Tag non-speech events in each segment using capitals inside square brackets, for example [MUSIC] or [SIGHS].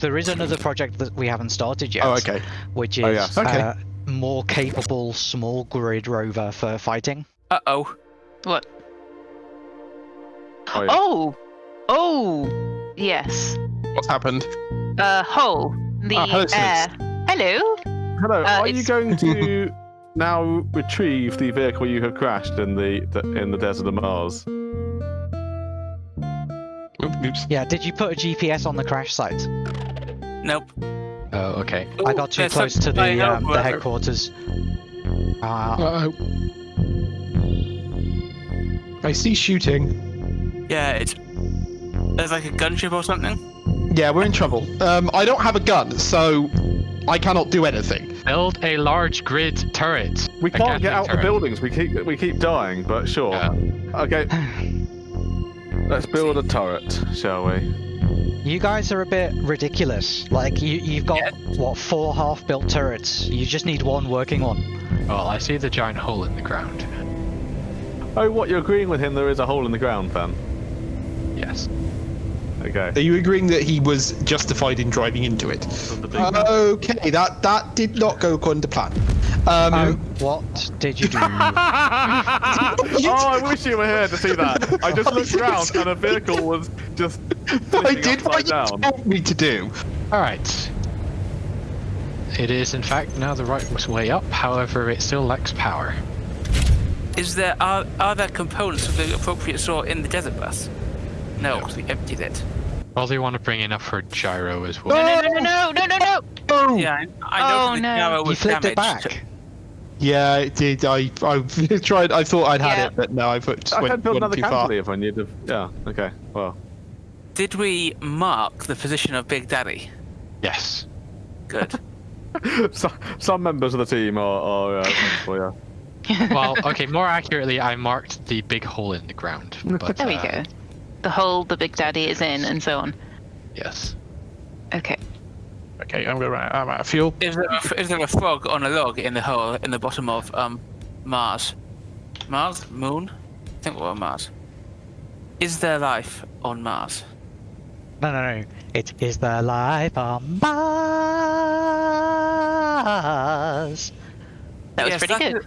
There is another project that we haven't started yet. Oh, okay. Which is Oh, yeah. Okay. uh, more capable small grid rover for fighting. Uh oh. What? Oh, yeah. Oh! Oh! Yes. What's happened? Uh, hole. The Ah, hello, air. Hello? Hello. Uh, are you going to [LAUGHS] now retrieve the vehicle you have crashed in the, the in the desert of Mars? Oops. Yeah, did you put a GPS on the crash site? Nope. Oh, okay. I got too close to the um, the uh, headquarters. Uh, Uh-oh. I see shooting. Yeah, it's. There's like a gunship or something. Yeah, we're in trouble. Um, I don't have a gun, so I cannot do anything. Build a large grid turret. We can't get out the buildings. We keep we keep dying, but sure. Yeah. Okay. [SIGHS] Let's build a turret, shall we? You guys are a bit ridiculous. Like you, you've got Yeah. what four half-built turrets. You just need one working one. Well, I see the giant hole in the ground. Oh, what? You're agreeing with him? There is a hole in the ground, then. Yes. Okay. Are you agreeing that he was justified in driving into it? Okay, that that did not go according to plan. Um, Oh, what did you do? [LAUGHS] oh, I wish you were here to see that. I just [LAUGHS] looked around and a vehicle was just. I did what upside you down. told me to do. All right. It is, in fact, now the right way up. However, it still lacks power. Is there are are there components of the appropriate sort in the desert bus? No, because we emptied it. Probably want to bring enough for gyro as well. no, no, no, no, no, no, no! Yeah, I, I Oh, know the no. gyro you was flipped it back. Yeah, it did. I I [LAUGHS] tried. I thought I'd had Yeah. it, but no, I put I went, had built another too far. cantilever and you'd. Yeah. Okay. Well. Did we mark the position of Big Daddy? Yes. Good. [LAUGHS] some, some members of the team are. are uh, well, [LAUGHS] Well, okay. More accurately, I marked the big hole in the ground. But, There we uh, go. The hole the Big Daddy is in, and so on. Yes. Okay. Okay, I'm gonna. I'm out of fuel. Is there, a, is there a frog on a log in the hole in the bottom of um Mars? Mars? Moon? I think we're on Mars. Is there life on Mars? No, no, no. It is the life on Mars. That was Yes, pretty that good. is-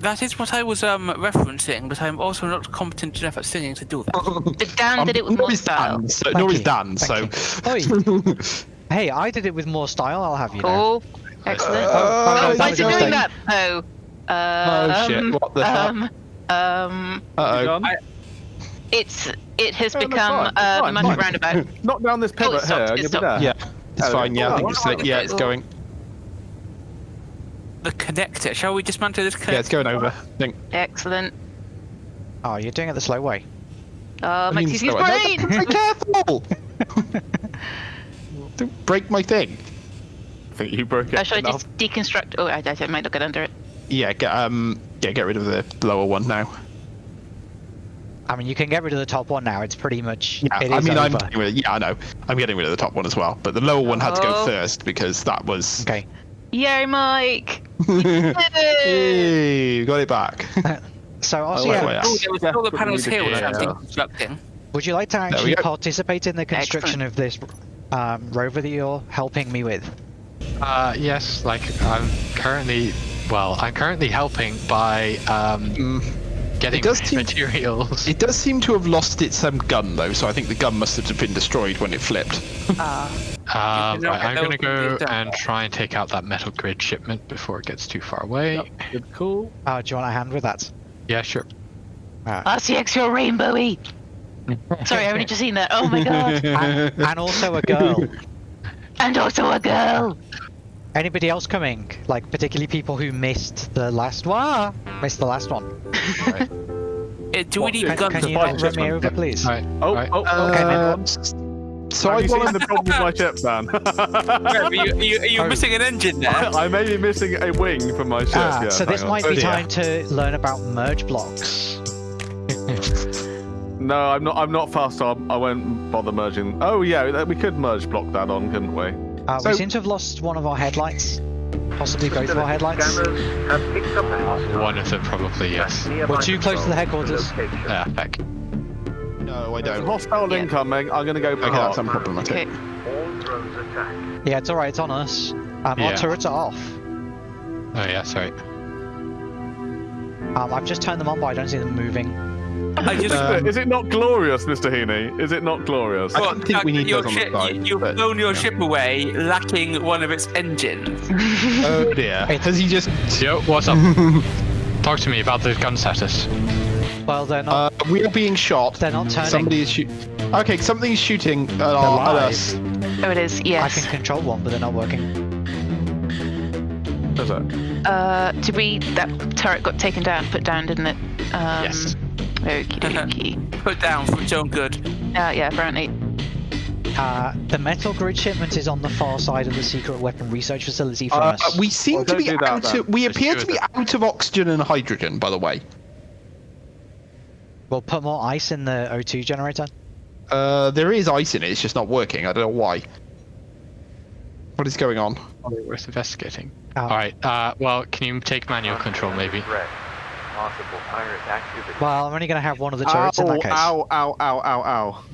that is what I was um referencing, but I'm also not competent enough at singing to do that. But Dan did it with nor more style. Dan, so, Thank nor is Dan, thank so. [LAUGHS] you. Hey, I did it with more style. I'll have you know. Oh, excellent. Uh, oh, no, oh, that why was is it a doing mistake. that? Oh. Oh, shit, Um, what the fuck? um, um, Uh Done? it's it has Oh, become fine, a fine, magic roundabout. [LAUGHS] Knock down this Oh, pivot it stopped, here. and you'll be there. yeah, it's Oh, fine. Yeah, I oh, think oh, it's oh, yeah, it's oh. going. The connector. Shall we dismantle this connector? Yeah, it's going over. I think. Excellent. Oh, you're doing it the slow way. Oh, I mean, Maxie's so- no, brain! be careful. [LAUGHS] [LAUGHS] Don't break my thing. I think you broke it. Uh, should I just deconstruct? Oh, I, I might not get under it. Yeah, get um, yeah, get rid of the lower one now. I mean, you can get rid of the top one now. It's pretty much. Yeah, it I is mean, I'm getting rid of, yeah, I know. I'm getting rid of the top one as well, but the lower one had to go Oh. first because that was. Okay. Yay, Mike! [LAUGHS] hey, got it back. [LAUGHS] So, also, Oh, wait, yeah, wait, Oh, there were still the panels here which I'm yeah. deconstructing. would you like to actually participate in the construction of this um, rover that you're helping me with? Uh, yes. Like I'm currently. Well, I'm currently helping by um, Mm, getting does [LAUGHS] seem- materials. it does seem to have lost its um, gun though, so I think the gun must have been destroyed when it flipped. Ah, [LAUGHS] Um, right, I'm gonna go and try and take out that metal grid shipment before it gets too far away. Good, Cool. Uh, do you want a hand with that? Yeah, sure. RCX, you're rainbowy! Sorry, I've only just seen that. Oh my god! and, and also a girl. and also a girl! Anybody else coming? Like, particularly people who missed the last one? Missed the last one. Uh, [LAUGHS] do we need Can, guns can to you fight not this run me one? over, please? Right. Oh, right. oh, Okay, oh. Um, so Have I you seen want the problem with my [LAUGHS] ship, Dan? [LAUGHS] Are you, are you, are you Oh. missing an engine there? I may be missing a wing from my ship. Ah, yeah, so this on. might be Oh, dear. time to learn about merge blocks. No, I'm not. I'm not fast. So I'm- won't bother merging. Oh yeah, we could merge block that on, couldn't we? Uh, So- we seem to have lost one of our headlights. Possibly both of our headlights. Have picked up a hostile. One of them probably yes. We're too close to the headquarters. location. Yeah, heck. No, I don't. hostile Yeah. incoming. I'm gonna go Okay, park. that's unproblematic. Okay. All drone's attack. Yeah, it's alright, it's on us. Um, Our Yeah. turrets are off. Oh yeah, sorry. Um, I've just turned them on, but I don't see them moving. I just. Um, is it not glorious, Mr. Heaney? Is it not glorious? I don't think we need your those on the ship, side, you- You've but- blown your ship away, lacking one of its engines. [LAUGHS] Oh dear. Has he just? Yo, what's up? [LAUGHS] Talk to me about the gun status. Well, they're not. Uh, we are being shot. they're not turning. Somebody is shooting. Okay, something's shooting at, our, at us. Oh, it is. Yes. I can control one, but they're not working. Is it? Uh, did we? That turret got taken down, put down, didn't it? Um, Yes. Okie [LAUGHS] dokie. Put down for its own good. Uh, yeah, apparently. Uh, the metal grid shipment is on the far side of the secret weapon research facility from Uh, us. we seem Well, to be that out then. of. We Just appear to be then. out of oxygen and hydrogen. By the way. We'll put more ice in the O2 generator. Uh, there is ice in it. It's just not working. I don't know why. What is going on? Probably worth investigating. Oh. All right. Uh, well, can you take manual control maybe? Threat. Possible pirate activity. Well, I'm only going to have one of the turrets in that case. ow, ow, ow, ow, ow.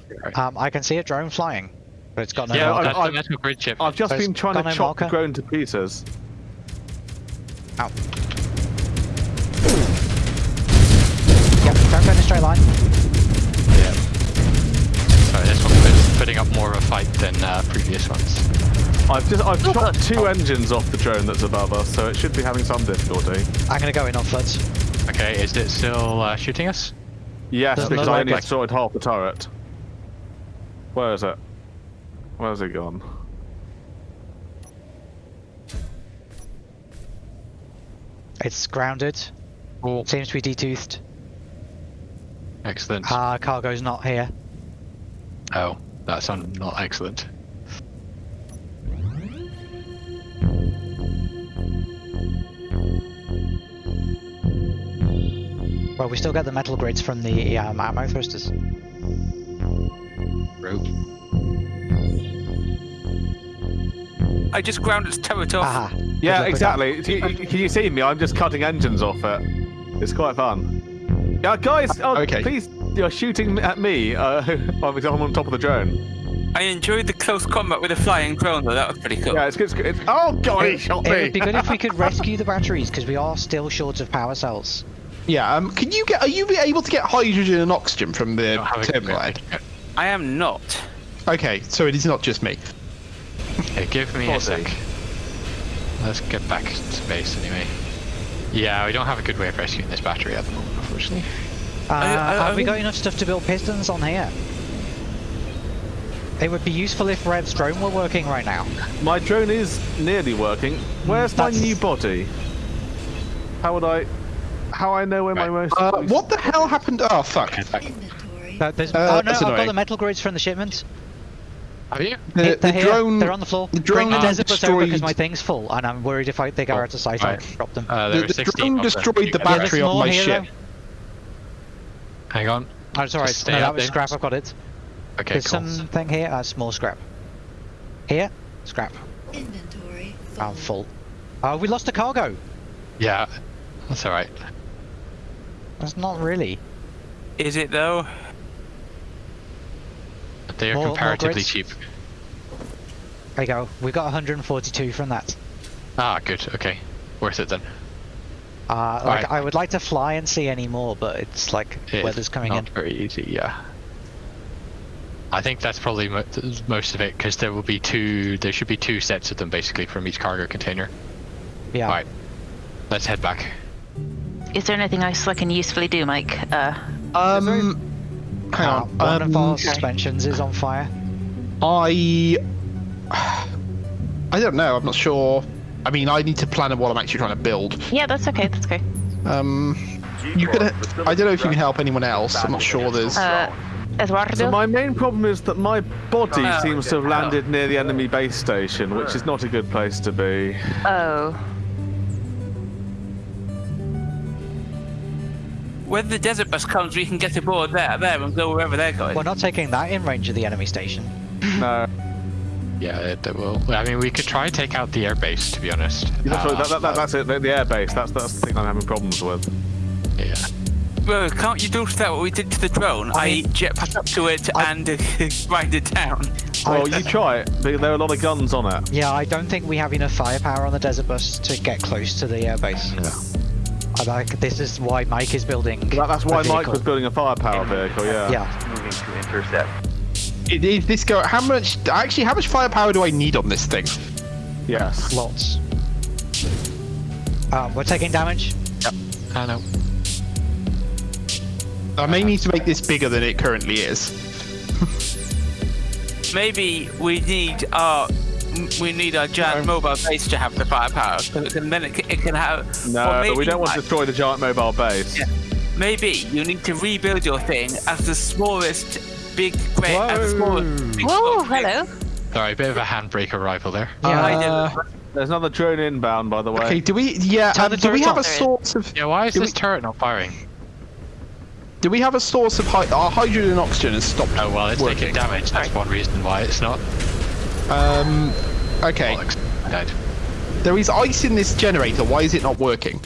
Um, I can see a drone flying, but it's got no Yeah, marker. That's I- the metal grid chip. I've just There's been trying to no chop the drone to pieces. Yep, don't go in a straight line. Yeah. Sorry, this one was putting up more of a fight than uh, previous ones. I've just I've Oh, chopped God. two engines off the drone that's above us, so it should be having some difficulty. I'm going to go in on foot. Okay, is it still uh, shooting us? Yes, Doesn't because I like only it. destroyed half the turret. Where is it? Where's it gone? It's grounded. Oh, Seems to be detoothed. excellent. Ah, cargo's not here. Oh, that's un- not excellent. Well, we still get the metal grids from the um, atmo thrusters. Rope. I just ground its turret off. Aha. Yeah, exactly. Can you, can you see me? I'm just cutting engines off it. It's quite fun. Yeah, guys. Oh, Okay. Please, you're shooting at me. Uh, [LAUGHS] because I'm on top of the drone. I enjoyed the close combat with the flying drone, though. That was pretty cool. Yeah, it's good. It's, oh god, he It, shot it me. would be good if we could [LAUGHS] rescue the batteries because we are still short of power cells. Yeah. Um. Can you get? Are you able to get hydrogen and oxygen from the Don't have a good terminal? I am not. Okay, so it is not just me. Okay, give me a sec. Let's get back to base anyway. Yeah, we don't have a good way of rescuing this battery at the moment, unfortunately. Uh, I- I- have we I- got enough stuff to build pistons on here? It would be useful if Rev's drone were working right now. My drone is nearly working. Where's my new body? How would I? How I know where my most? Uh, what the hell happened? Oh fuck. Inventory. Uh, there's, Uh, oh no, I've got the metal grids from the shipment. Have you? The, the they're here. drone. They're on the floor. the Bring the drone desert bus over because my thing's full, and I'm worried if I, they go Oh, out of sight, right. I'll drop them. Uh, The, the drone destroyed the You get Yeah, there's battery on my here, ship. Hang on. Oh, it's alright. Just No, that was then. scrap. I've got it. Okay, There's cool. something here. Uh, small scrap. Here, scrap. Inventory. I'm full. Oh, we lost a cargo. Yeah, that's alright. That's not really. Is it though? They are More- more comparatively grids? cheap. There you go. We got 142 from that. Ah, good. Okay, worth it then. Uh, like Right. I would like to fly and see any more, but it's like It is weather's coming not in. very easy. Yeah. I think that's probably mo- most of it because there will be two. There should be two sets of them basically from each cargo container. Yeah. Alright, let's head back. Is there anything else I can usefully do, Mike? Uh, Um. Hang on. one of our Um, suspensions is on fire. I. [SIGHS] I don't know. I'm not sure. I mean, I need to plan what I'm actually trying to build. yeah, that's okay. That's okay. Um. You could. I don't know if you can help anyone else. I'm not sure. There's. Uh, Eduardo. So my main problem is that my body Oh, seems to have landed near the enemy base station, which is not a good place to be. oh, When the desert bus comes, we can get aboard there, there, and go wherever they're going. We're not taking that in range of the enemy station. [LAUGHS] No, Yeah, it, it will. I mean, we could try and take out the airbase. To be honest. that's, Uh, that, that, that, that's it. The, the airbase. That's that's the thing I'm having problems with. yeah. Well, can't you do that what we did to the drone? I, I- jetpack up to it I- and uh, [LAUGHS] grind it down. Well, you try it. but There are a lot of guns on it. Yeah, I don't think we have enough firepower on the desert bus to get close to the airbase. Yeah. I like this is why Mike is building. That, that's why a Mike was building a firepower vehicle. Yeah. Yeah, Moving to intercept. It- Is this go? How much? Actually, how much firepower do I need on this thing? Yes. lots. Um, we're taking damage. Yep. I know. I may need to make this bigger than it currently is. [LAUGHS] Maybe we need our m- we need our giant mobile base to have the firepower, 'cause it can, then it can, it can have. No, or but we don't want to destroy the giant mobile base. Yeah. Maybe you need to rebuild your thing as the smallest big great as the smallest. big Whoa, small thing. hello. Sorry, a bit of a handbrake arrival there. Yeah, I Uh. There's another drone inbound, by the way. Okay, do we? Yeah. Um, do we have a source of? Yeah, why is this we- turret not firing? Do we have a source of hy- our hydrogen and oxygen has stopped? Oh well, it's working. taking damage. That's one reason why it's not. Um. Okay. Bollocks. There is ice in this generator. Why is it not working?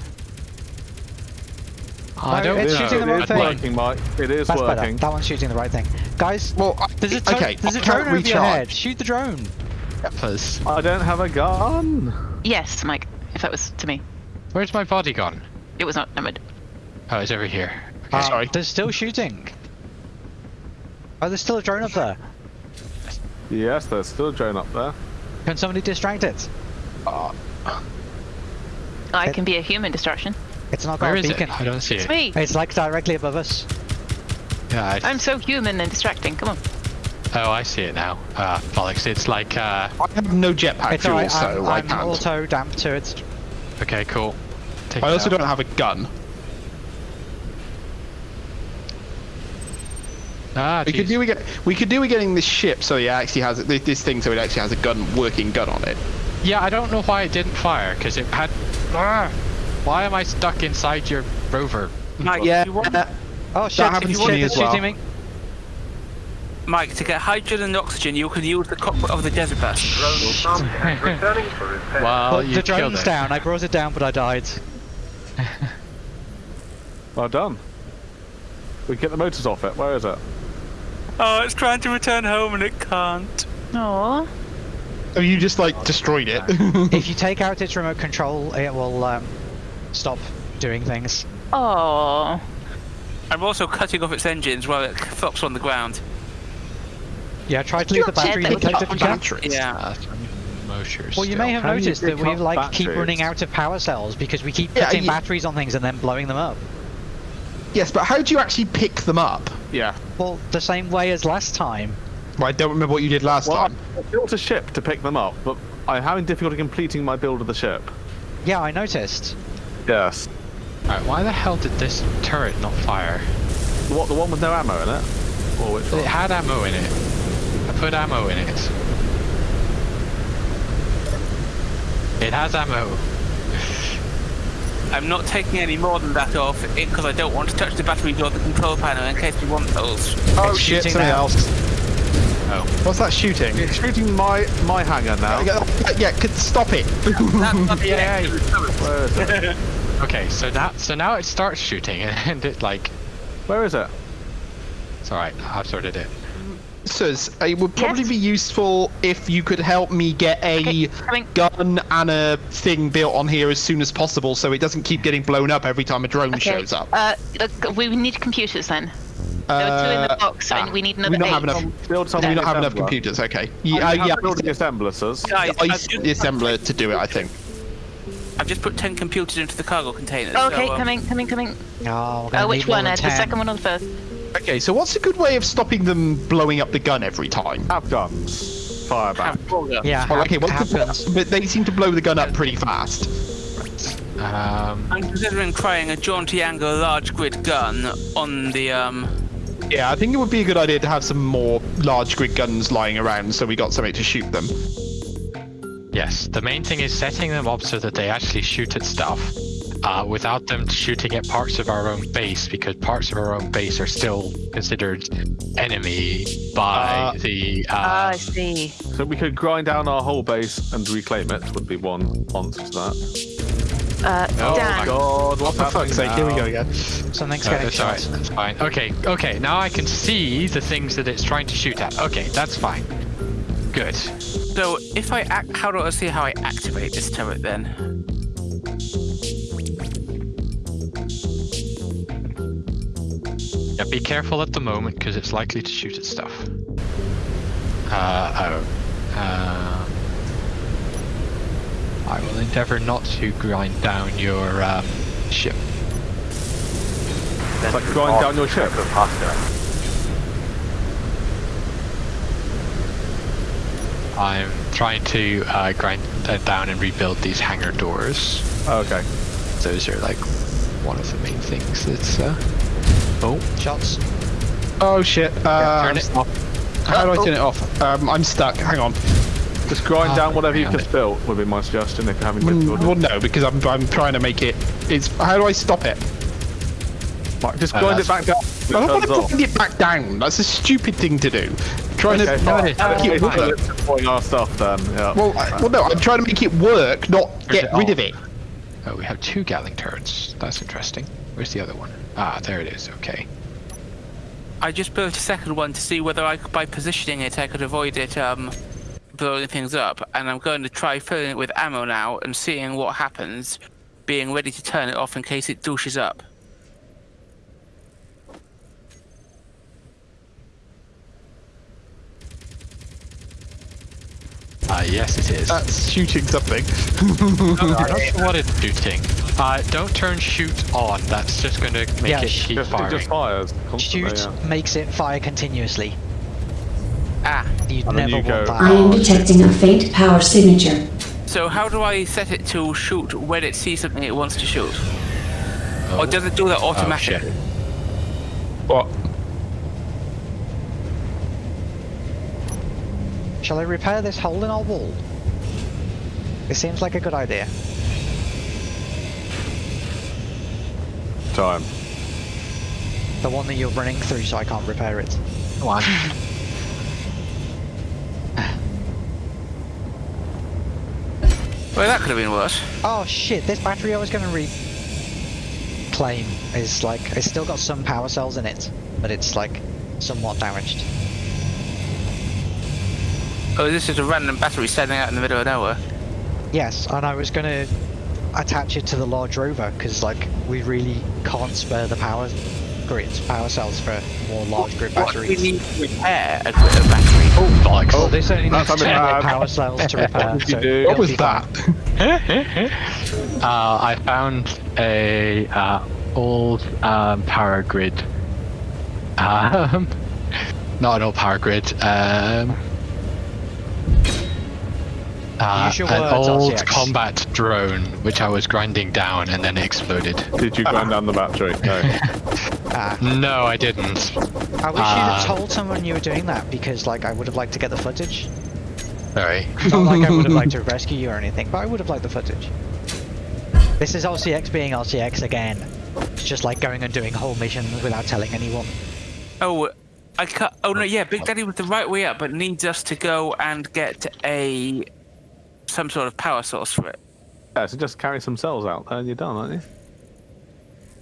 I don't it's Yeah, shooting the it wrong thing. working, Mike. It is That's better. working. That one's shooting the right thing. Guys, Well, I, there's a, to- okay. there's a I drone can't over your head. Shoot the drone. Please. I don't have a gun. Yes, Mike. If that was to me, Where's my body gone? it was not. I mean, Oh, it's over here. Um, Sorry. There's still shooting. Oh, there's still a drone up there. Yes, there's still a drone up there. Can somebody distract it? I It- can be a human distraction. It's not got Where a is it? I don't see It's it. me. It's like directly above us. Yeah, I, I'm so human and distracting. Come on. oh, I see it now. Ah, bollocks. It's like, uh, I have no jetpack It's fuel, alright. so I'm, I I'm can't. auto damp to it. okay, cool. Take I it also out. don't have a gun. Ah, We could do we get we could do with getting this ship so it actually has this, this thing so it actually has a gun working gun on it. Yeah, I don't know why it didn't fire, because it had... Ah, why am I stuck inside your rover? Mike, Yeah. if you want, Oh shit! happens if to you me as well. me. Mike, to get hydrogen and oxygen, you can use the cockpit of the desert bus. Drone will contact returning. Well, you the drone's it. down. I brought it down, but I died. Well done. We can get the motors off it. Where is it? Oh, it's trying to return home and it can't. Aww. Oh, you just like destroyed it. if [LAUGHS] you take out its remote control, it will um, stop doing things. Oh. I'm also cutting off its engines while it flops on the ground. Yeah, try to leave the battery dead, depleted. Up if you can. batteries. Yeah. Motors Well, you may have How noticed that we up like keep running out of power cells because we keep Yeah, putting you- batteries on things and then blowing them up. Yes, but how do you actually pick them up? Yeah. Well, the same way as last time. Well, I don't remember what you did last Well, time. I built a ship to pick them up, but I'm having difficulty completing my build of the ship. Yeah, I noticed. Yes. Alright, why the hell did this turret not fire? What, the one with no ammo in it? Or which It one? had ammo in it. I put ammo in it. It has ammo. [LAUGHS] I'm not taking any more than that off because I don't want to touch the batteries or the control panel in case we want those. Oh It's shit, shooting something now. else. Oh. What's that shooting? It's shooting my my hangar now. Yeah, yeah, could stop it. [LAUGHS] That's not the Yay. Where is it? [LAUGHS] Okay, so that so now it starts shooting [LAUGHS] and it like Where is it? it's alright, I've sorted it. Sirs, it would probably Yes? be useful if you could help me get a Okay, gun and a thing built on here as soon as possible so it doesn't keep getting blown up every time a drone Okay. shows up. Uh, look, we need computers then. There were two in the Uh, box, ah, and we need we another don't eight. have enough. Build Do something. we not have enough computers? Okay. I Yeah, uh, have yeah. building assemblers. Guys, I I've used just, the assembler to do it, I think. I've just put 10 computers into the cargo containers. Okay, so, um, coming, coming, coming. Oh, Uh, which one, Ed? The second one or the first? Okay, so what's a good way of stopping them blowing up the gun every time? Have guns. Fire back. have four guns. Yeah, Well, ha- okay, what's the, happens. but they seem to blow the gun up pretty fast. Um I'm considering trying a jaunty angle large grid gun on the um. Yeah, I think it would be a good idea to have some more large grid guns lying around so we got something to shoot them. yes, the main thing is setting them up so that they actually shoot at stuff. Uh, without them shooting at parts of our own base, because parts of our own base are still considered enemy by Uh, the. Ah, I Um, see. So we could grind down our whole base and reclaim it. Would be one answer to that. Uh, Oh Dan. my God, Oh, what's for fuck's sake, here we go again. Something's no, getting that's alright, shot. that's fine. Okay, okay, now I can see the things that it's trying to shoot at. Okay, that's fine. Good. So if I act, how do I see how I activate this turret then? Yeah, be careful at the moment because it's likely to shoot at stuff. Uh, oh. Uh, I will endeavour not to grind down your um, ship. It's like grind down your ship. I'm trying to uh, grind them down and rebuild these hangar doors. Oh, okay. Those are like one of the main things that's. Uh... Oh, Shots. Oh shit. yeah, Uh, turn it off. How do I turn it off? Um, I'm stuck. Hang on. Just grind Ah, down whatever you've damn just it. built would be my suggestion if you haven't been Mm, Well, no, because I'm I'm trying to make it. It's how do I stop it? Like, just Uh, grind it back down. I don't It want to off. bring it back down. That's a stupid thing to do. Trying Okay, to fine. it is. Uh, make it work. our stuff then. Yeah. Well, I, well, no, I'm trying to make it work, not get it rid off? of it. Oh, we have two Gatling turrets. That's interesting. Where's the other one? Ah, there it is. Okay. I just built a second one to see whether I, could- by positioning it, I could avoid it um, blowing things up. And I'm going to try filling it with ammo now and seeing what happens, being ready to turn it off in case it douches up. Ah, yes, it is. That's shooting something. I'm not sure what it's shooting. Uh, don't turn shoot on. That's just going to make Yeah, it sh- keep just, it firing. just fires. Shoot Yeah. makes it fire continuously. Ah, You'd And never you go- want I am detecting a faint power signature. so how do I set it to shoot when it sees something it wants to shoot? Or does it do that Oh, automatically? What? Shall I repair this hole in our wall? It seems like a good idea. Time. The one that you're running through so I can't repair it. Come on. [LAUGHS] Well, that could have been worse. Oh shit, this battery I was gonna reclaim is like, it's still got some power cells in it, but it's like somewhat damaged. Oh, this is a random battery standing out in the middle of nowhere. Yes, and I was gonna attach it to the large rover, because like, we really can't spare the power grids, power cells for more large grid What do we batteries. need to repair a grid of battery? Oh, bollocks. Well, this only That's needs 10 something power cells to [LAUGHS] repair, did you so What was that? [LAUGHS] uh, I found a uh, old um, power grid. Um, [LAUGHS] not an old power grid. Um, uh, an words, old RCX. combat drone, which I was grinding down, and then it exploded. Did you grind [LAUGHS] down the battery? [LAUGHS] No. Ah, No, I didn't. I wish you'd Ah. have told someone you were doing that, because like, I would have liked to get the footage. Sorry. Not like I would have liked to [LAUGHS] rescue you or anything, but I would have liked the footage. This is RCX being RCX again. It's just like going and doing whole missions without telling anyone. Oh, I cut. Oh no, yeah, Big Daddy was the right way up, but needs us to go and get a some sort of power source for it. yeah, so just carry some cells out there and you're done, aren't you?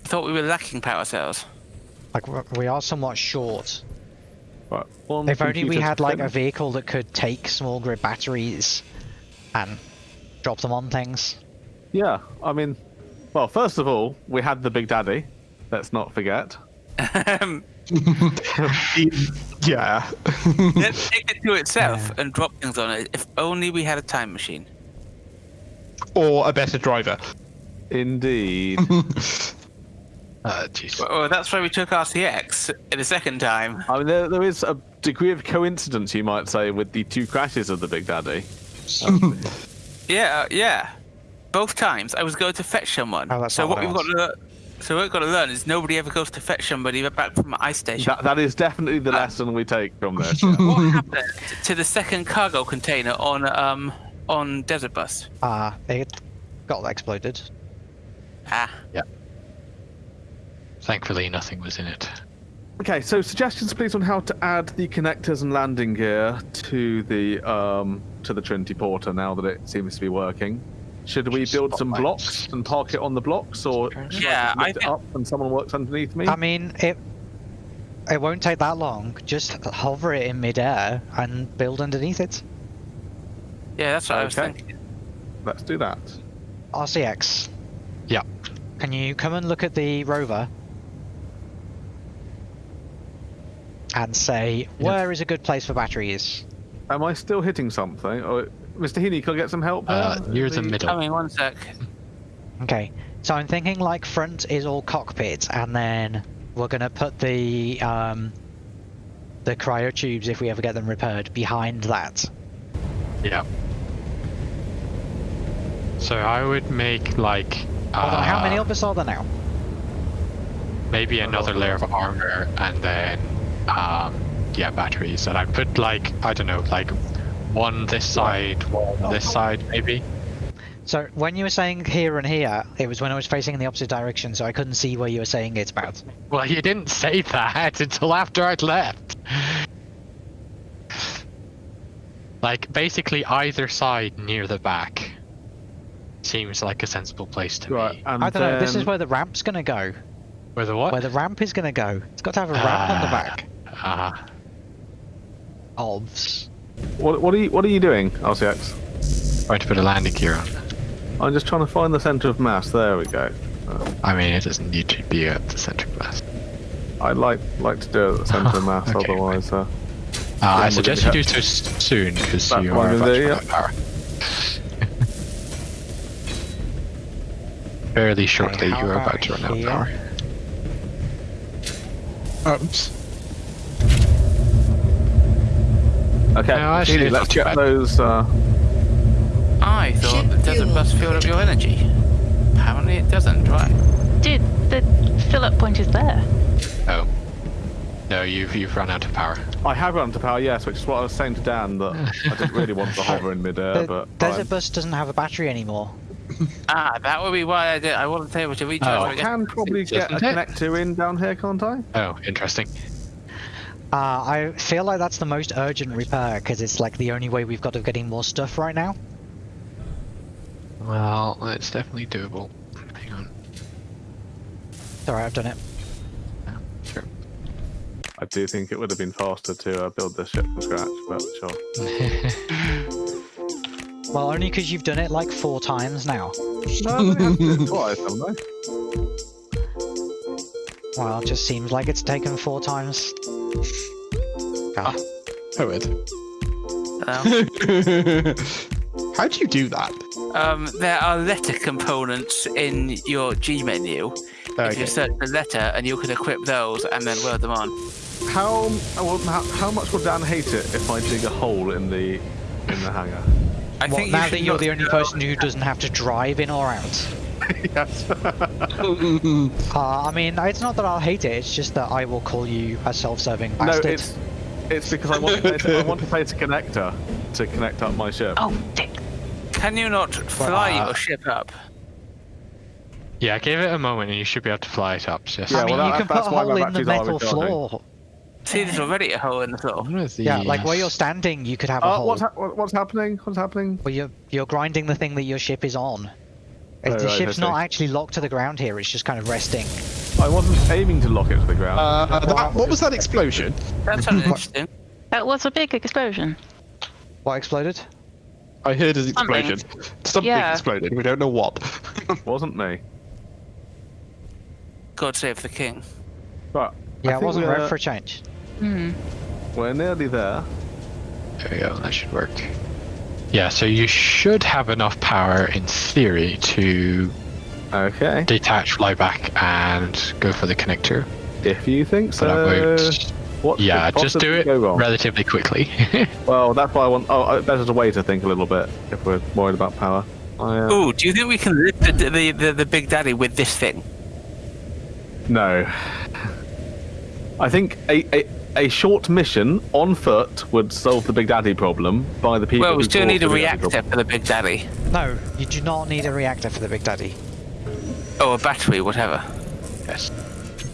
I thought we were lacking power cells. Like we are somewhat short. Right. One If only we had like a vehicle that could take small grid batteries and drop them on things. Yeah, I mean, well, first of all, we had the Big Daddy. Let's not forget. Um, [LAUGHS] [LAUGHS] [LAUGHS] Yeah. [LAUGHS] Let's take it to itself and drop things on it. If only we had a time machine. or a better driver. Indeed. [LAUGHS] Uh. Well, that's why we took RCX in the second time. I mean, there, there is a degree of coincidence, you might say, with the two crashes of the Big Daddy. [LAUGHS] Yeah, uh, yeah. Both times I was going to fetch someone. Oh, that's so what what we've I got to so what we've got to learn is nobody ever goes to fetch somebody back from an ice station. That, that is definitely the lesson we take from this. [LAUGHS] yeah. what happened to the second cargo container on um on Desert Bus? Ah, it got exploded. Ah, Yep. Thankfully, nothing was in it. Okay, so suggestions, please, on how to add the connectors and landing gear to the um to the Trinity Porter now that it seems to be working. Should we Just build some blocks and park it on the blocks, or should Yeah, I I lift it up and someone works underneath me? I mean, it it won't take that long. Just hover it in midair and build underneath it. Yeah, that's what I was Okay. thinking. Let's do that. RCX. Yeah. Can you come and look at the rover? And say, where is a good place for batteries? Am I still hitting something? Or, Mr. Heaney, can I get some help? Uh, here? near the middle. Coming, one sec. Okay, so I'm thinking like front is all cockpit, and then we're gonna put the um, the cryo tubes if we ever get them repaired behind that. Yeah. So I would make like Hold on, how many uh, of us are there now? maybe another layer of armor and then um yeah batteries and I'd put like I don't know like one this side one this side maybe So when you were saying here and here, it was when I was facing in the opposite direction, so I couldn't see where you were saying it's about. well you didn't say that [LAUGHS] until after I'd left like basically either side near the back seems like a sensible place to Right, me and I don't know. This is where the ramp's gonna go. where the what Where the ramp is gonna go. It's got to have a ramp on the Ah. back. Ah, Obs. What, what are you What are you doing, RCX? trying to put a landing gear on I'm just trying to find the center of mass. There we go. I mean it doesn't need to be at the center of mass. I'd like like to do it at the center of mass, [LAUGHS] Okay, otherwise. Uh, Uh, I suggest you do so soon because you are I'm about gonna to do, run out of power. [LAUGHS] Fairly shortly, you are about about to run out of power. Oops. Okay, No, actually, Heaney, let's not too get bad. those. Uh, I thought Ship the desert bus filled up your energy. Apparently it doesn't, right? Dude, the fill up point is there. Oh. No, you've you've run out of power. I have run out of power, yes, which is what I was saying to Dan that I didn't really want to hover in midair, The but desert fine. bus doesn't have a battery anymore. [LAUGHS] Ah, that would be why I did. I wasn't able to recharge. Oh, I can probably get a Doesn't it? connector in down here, can't I? Oh, interesting. Uh, I feel like that's the most urgent repair because it's like the only way we've got of getting more stuff right now. Well, it's definitely doable. Hang on. It's alright, I've done it. Sure. I do think it would have been faster to uh, build this ship from scratch, but sure. [LAUGHS] Well, only because you've done it like four times now. No, they have to do it twice, haven't they? Well, it just seems like it's taken four times. Ah, Poet. Um, [LAUGHS] How do you do that? um, there are letter components in your G menu. If you search the letter, and you can equip those and then weld them on. How, well, how how much would Dan hate it if I dig a hole in the in the hangar? I What, think now should that you're the only person who doesn't have to drive in or out? [LAUGHS] yes. [LAUGHS] Uh, I mean, it's not that I'll hate it, it's just that I will call you a self-serving no, bastard. it's it's because I want to place, I want to place a connector to connect up my ship. Oh, dick. Can you not fly uh, your ship up? yeah, give it a moment and you should be able to fly it up. Just Yeah, I mean, well, you that- can put a hole in the metal floor. See, there's already a hole in the floor. One of Yeah, like where you're standing, you could have a Uh, hole. what's, ha- what's happening? What's happening? Well, you're you're grinding the thing that your ship is on. If Oh, the right, ship's not actually locked to the ground here, it's just kind of resting. I wasn't aiming to lock it to the ground. Uh, that, what was that explosion? That sounded [LAUGHS] interesting. That was a big explosion. What exploded? I heard an explosion. Something Yeah. exploded. We don't know what. [LAUGHS] wasn't me. God save the king. Right. Yeah, I it wasn't we're, red for a change. Hmm. We're nearly there. There we go, that should work. Yeah, so you should have enough power in theory to Okay. detach, fly back, and go for the connector. If you think But I so. won't. What Yeah, just do it relatively quickly. [LAUGHS] Well, that's why I want. Oh, uh, better to wait. I think a little bit if we're worried about power. I, uh, Ooh, do you think we can lift the, the, the, the Big Daddy with this thing? No. I think a, a a short mission on foot would solve the Big Daddy problem by the people. Well, we still need a the Big Daddy reactor problem. for the Big Daddy. No, you do not need a reactor for the Big Daddy. Oh, a battery, whatever. yes,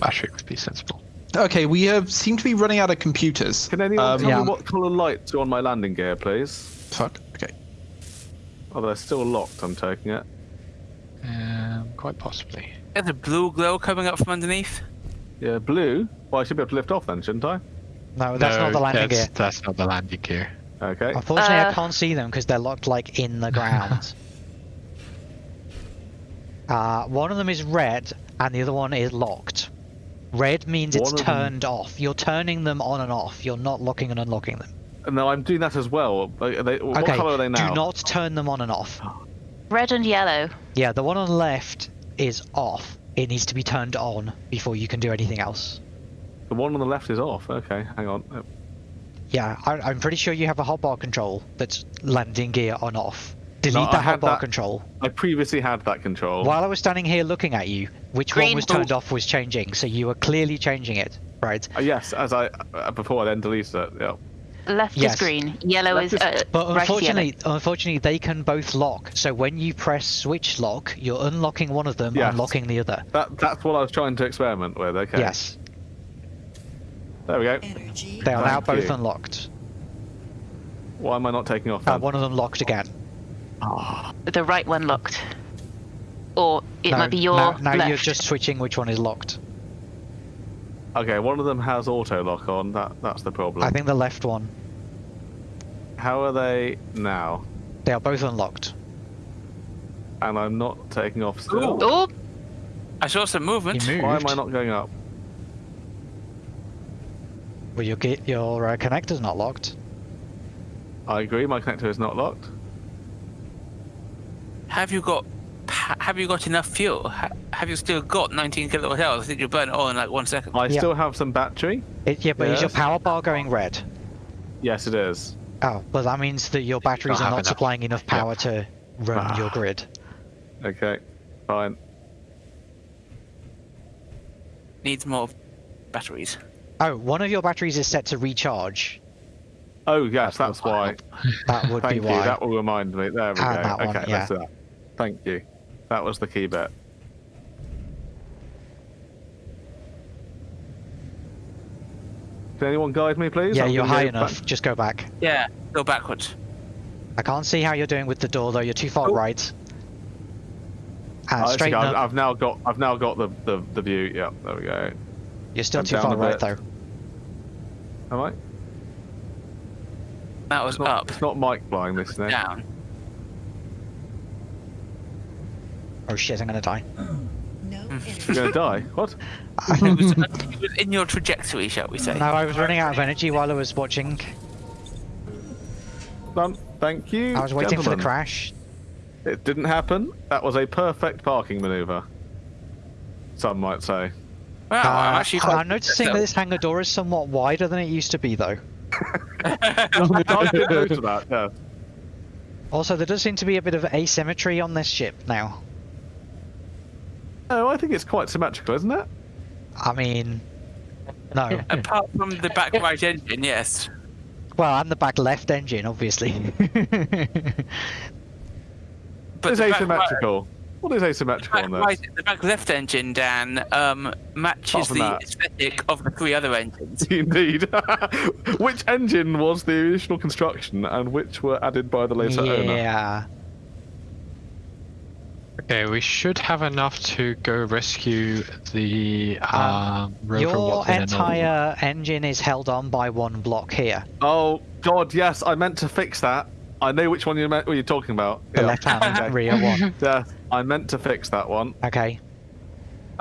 battery would be sensible. Okay, we uh, seem to be running out of computers. Can anyone Um, tell yeah. me what colour lights are on my landing gear, please? Fuck. Okay. Oh, they're still locked. I'm taking it. Um, quite possibly. There's a blue glow coming up from underneath. Yeah, blue. Well, I should be able to lift off then, shouldn't I? No, that's not the landing that's, gear. That's not the landing gear. Okay. Unfortunately, I Uh. can't see them because they're locked like in the ground. [LAUGHS] uh, one of them is red, and the other one is locked. Red means it's One of them- turned off. You're turning them on and off. You're not locking and unlocking them. No, I'm doing that as well. Are they, what okay. colour are they now? Do not turn them on and off. Red and yellow. Yeah, the one on the left is off. It needs to be turned on before you can do anything else. The one on the left is off. Okay, hang on. Yeah, I, I'm pretty sure you have a hotbar control that's landing gear on off. Delete No, I that hotbar that- control. I previously had that control. While I was standing here looking at you, which one was turned off was changing, so you were clearly changing it, right? Uh, yes, as I uh, before I then deleted it. Yeah. Left Yes. is green. Yellow Left is. is- Uh, But right unfortunately, unfortunately, they can both lock. So when you press switch lock, you're unlocking one of them, Yes. unlocking the other. That that's what I was trying to experiment with. Okay. Yes, There we go. Energy. they are now both you. unlocked. Why am I not taking off? Uh, one of them locked again. The right one locked. Or it no, might be your now, now left. you're just switching which one is locked. Okay, one of them has auto lock on. That that's the problem. I think the left one. How are they now? They are both unlocked. And I'm not taking off still. Oh, I saw some movement. Why am I not going up? Well, your ge- your uh, connector's not locked. I agree. My connector is not locked. Have you got ha- have you got enough fuel? Ha- have you still got 19 kilowatt hours? I think you burn it all in like one second. I Yeah. still have some battery. It, yeah, but is your power bar going red? Yes, it is. Oh, well, that means that your batteries don't are not enough. supplying enough power to run Ah. your grid. Okay, fine. Needs more batteries. Oh, one of your batteries is set to recharge. Oh yes, that's why. That would Thank be you. That will remind me. There we And go. that one, okay, yeah. let's do that. Thank you. That was the key bit. Can anyone guide me, please? Yeah, I'm you're high enough. back- Just go back. Yeah, go backwards. I can't see how you're doing with the door though. You're too far Oh. right. And Oh, I think straighten I've, up. I've now got. I've now got the, the, the view. Yeah, there we go. You're still I'm too far right bit. though. Am I? That was It's not, up, it's not Mike flying this thing. down. Oh shit! I'm gonna die. No [LAUGHS] You're gonna die. What? [LAUGHS] It was, it was in your trajectory, shall we say? No, I was running out of energy while I was watching. Done. Thank you. I was waiting for the crash. It didn't happen. That was a perfect parking maneuver. Some might say. Wow, Uh, I'm actually I'm noticing that this hangar door is somewhat wider than it used to be though. I did notice that. Yeah. Also, there does seem to be a bit of asymmetry on this ship now. Oh, I think it's quite symmetrical, isn't it? I mean, no. [LAUGHS] Apart from the back right engine, yes. Well, and the back left engine, obviously. [LAUGHS] But it's the right- asymmetrical. What is asymmetrical back on this? right, the back left engine, Dan, um, matches the that. aesthetic of the three other engines. [LAUGHS] Indeed. which engine was the original construction and which were added by the later owner? yeah. Okay, we should have enough to go rescue the Um, um, rover Your Watson all. entire engine is held on by one block here. Oh, God, yes, I meant to fix that. I know which one you meant, what you're talking about. The Yeah. left-hand [LAUGHS] Okay. rear one. Yeah, I meant to fix that one. Okay.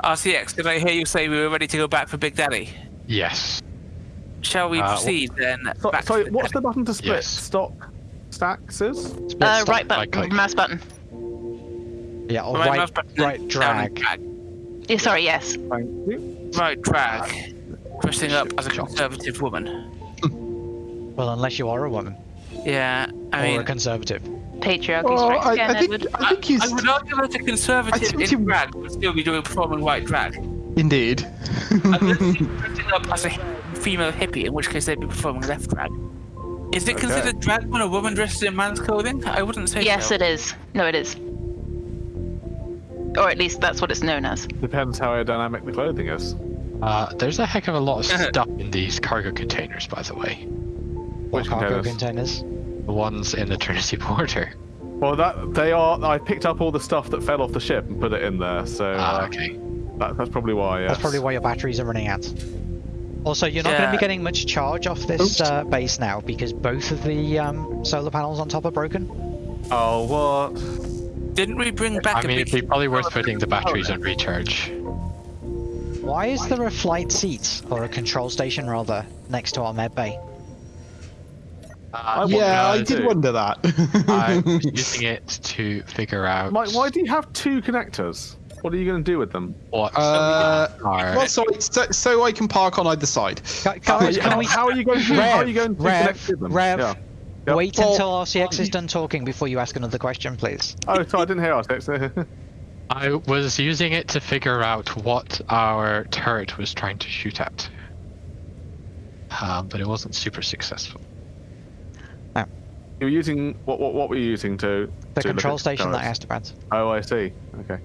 RCX, did I hear you say we were ready to go back for Big Daddy? Yes. Shall we Uh, proceed then? So, sorry, to what's the button to split? Yes. Stock stacks is? Uh, right button, like- like- mouse button. Yeah, or Right right, mouse button, right down and drag. Yeah, sorry, yes. Thank. Right drag. Dressing up as a conservative woman. [LAUGHS] Well, unless you are a woman Yeah, I or mean, a conservative. Patriarchy Oh, strikes I, again, I think Edward. I think he's I would argue that a I conservative think in you- drag would still be doing performing white drag. indeed. Unless you're [LAUGHS] dressing up as a female hippie, in which case they'd be performing left drag. Is it Okay. considered drag when a woman dresses in man's clothing? I wouldn't say Yes, so. it is. No, it is. Or at least that's what it's known as. Depends how aerodynamic the clothing is. Uh, there's a heck of a lot of stuff in these cargo containers, by the way. Which cargo containers? containers. The ones in the Trinity [LAUGHS] Porter. Well, that they are. I picked up all the stuff that fell off the ship and put it in there, so Ah, uh, okay. that, that's probably why. Yes. That's probably why your batteries are running out. Also, you're not going to be getting much charge off this uh, base now because both of the um, solar panels on top are broken. Oh, what? Didn't we bring back I a mean, it'd be probably worth putting the batteries on recharge. Why is there a flight seat, or a control station rather, next to our med bay? I yeah, how I did wonder that. [LAUGHS] I'm using it to figure out Mike, why do you have two connectors? What are you going to do with them? what Uh, well, so, so, so I can park on either side. Gu- Guys, [LAUGHS] can we How are you going to, how are you going to Rev, connect to them? Rev, Yeah. Yep. wait Well- until RCX is done talking before you ask another question, please? [LAUGHS] Oh, sorry, I didn't hear us. [LAUGHS] I was using it to figure out what our turret was trying to shoot at. Um, but it wasn't super successful. you were using what? What, what were you using to? The to control at station that I asked about. Oh, I see. Okay.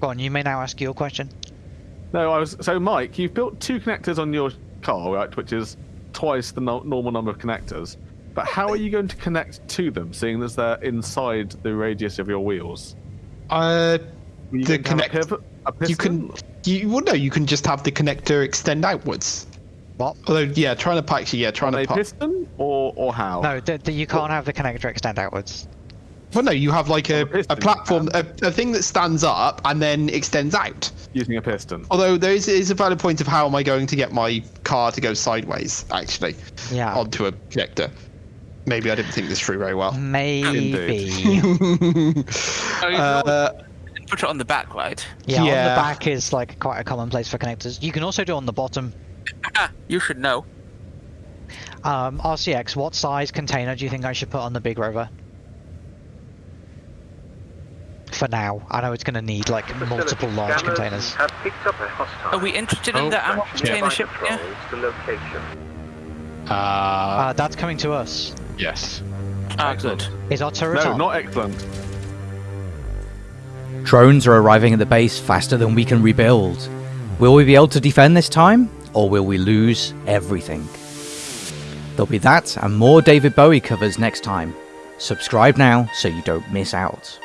Go on, you may now ask your question. No, I was so Mike. You've built two connectors on your car, right? Which is twice the no- normal number of connectors. But how are you going to connect to them, seeing as they're inside the radius of your wheels? Uh, you The going to have a connect- pivot- a you piston? can, you well, no, you can just have the connector extend outwards. What? Although, yeah, trying to actually, yeah, trying on to a park. piston or or how? No, the, the, you can't have the connector extend outwards. Well, no, you have like a, a piston a platform, a, a thing that stands up and then extends out. using a piston. Although there is, is a valid point of how am I going to get my car to go sideways, actually, Yeah. onto a connector. Maybe I didn't think this through very well. Maybe. [LAUGHS] [LAUGHS] Oh, uh, put it on the back, right? yeah, on the back is like quite a common place for connectors. You can also do on the bottom. Ah, you should know. Um, RCX, what size container do you think I should put on the big rover? For now, I know it's going to need like multiple large containers. Have picked up a hostile. Are we interested in Oh, the ammo container ship? Yeah. Patrols location. Uh, Uh, that's coming to us. yes. Ah, good. Is our turret No, on? not excellent. Drones are arriving at the base faster than we can rebuild. Will we be able to defend this time, or will we lose everything? There'll be that and more David Bowie covers next time. Subscribe now so you don't miss out.